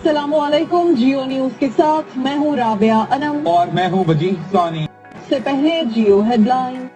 असलकुम जियो न्यूज़ के साथ मैं हूँ राबिया अनम। और मैं हूँ वजी सानी। से पहले जियो हेडलाइन